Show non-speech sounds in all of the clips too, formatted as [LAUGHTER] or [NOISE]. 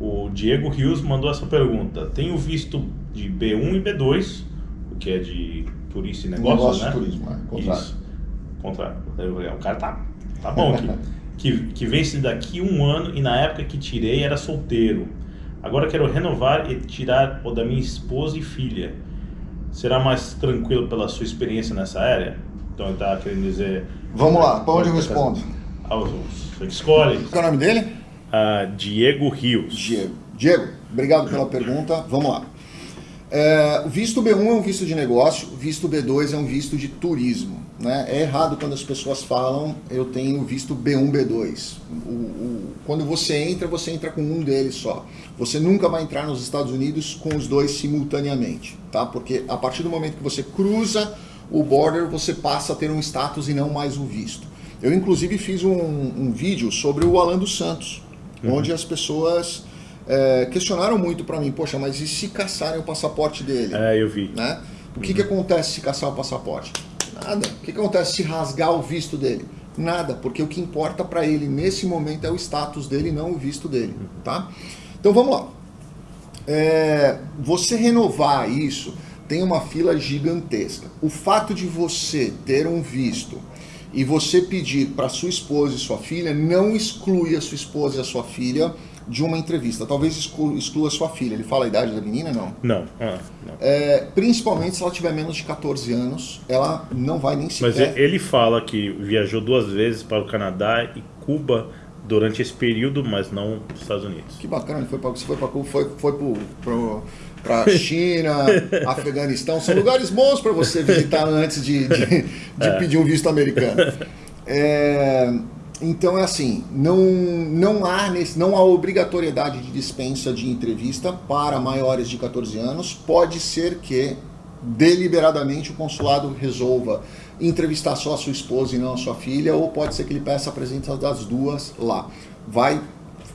O Diego Rios mandou essa pergunta. Tenho visto de B1 e B2, o que é de turista e negócios, Negócio né? turismo, é, contrário. Isso. Contrário. O cara tá, tá bom aqui. [LAUGHS] que, que vence daqui um ano e na época que tirei era solteiro. Agora quero renovar e tirar o da minha esposa e filha. Será mais tranquilo pela sua experiência nessa área? Então ele tá querendo dizer... Vamos lá, pra onde eu respondo? Ah, Você escolhe. Qual é o nome dele? Ah, Diego Rios. Diego. Diego, obrigado pela pergunta. Vamos lá. É, o visto B1 é um visto de negócio, o visto B2 é um visto de turismo. Né? É errado quando as pessoas falam eu tenho visto B1, B2. O, o, quando você entra, você entra com um deles só. Você nunca vai entrar nos Estados Unidos com os dois simultaneamente, tá? Porque a partir do momento que você cruza o border, você passa a ter um status e não mais um visto. Eu inclusive fiz um, um vídeo sobre o Alan dos Santos, uhum. onde as pessoas é, questionaram muito para mim, poxa, mas e se caçarem o passaporte dele? É, eu vi. Né? O que, uhum. que acontece se caçar o passaporte? Nada. O que, que acontece se rasgar o visto dele? Nada, porque o que importa para ele nesse momento é o status dele, não o visto dele, tá? Então vamos lá. É, você renovar isso tem uma fila gigantesca. O fato de você ter um visto e você pedir para sua esposa e sua filha não exclui a sua esposa e a sua filha de uma entrevista. Talvez exclua, exclua sua filha. Ele fala a idade da menina, não? Não. Ah, não. É, principalmente se ela tiver menos de 14 anos, ela não vai nem sequer... Mas ele fala que viajou duas vezes para o Canadá e Cuba durante esse período, mas não nos Estados Unidos. Que bacana, foi para foi para Cuba, foi, foi para [LAUGHS] China, Afeganistão, são lugares bons para você visitar antes de, de, de é. pedir um visto americano. É, então é assim, não, não, há nesse, não há obrigatoriedade de dispensa de entrevista para maiores de 14 anos. Pode ser que deliberadamente o consulado resolva entrevistar só a sua esposa e não a sua filha, ou pode ser que ele peça a presença das duas lá. Vai,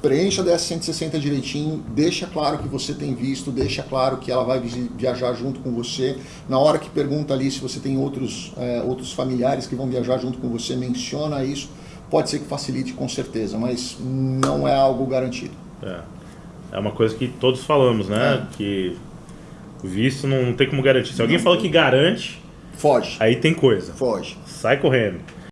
preencha a 160 direitinho, deixa claro que você tem visto, deixa claro que ela vai viajar junto com você. Na hora que pergunta ali se você tem outros, é, outros familiares que vão viajar junto com você, menciona isso pode ser que facilite com certeza, mas não é algo garantido. É, é uma coisa que todos falamos, né? É. Que o visto não tem como garantir. Se alguém não, fala que garante, foge. Aí tem coisa. Foge. Sai correndo.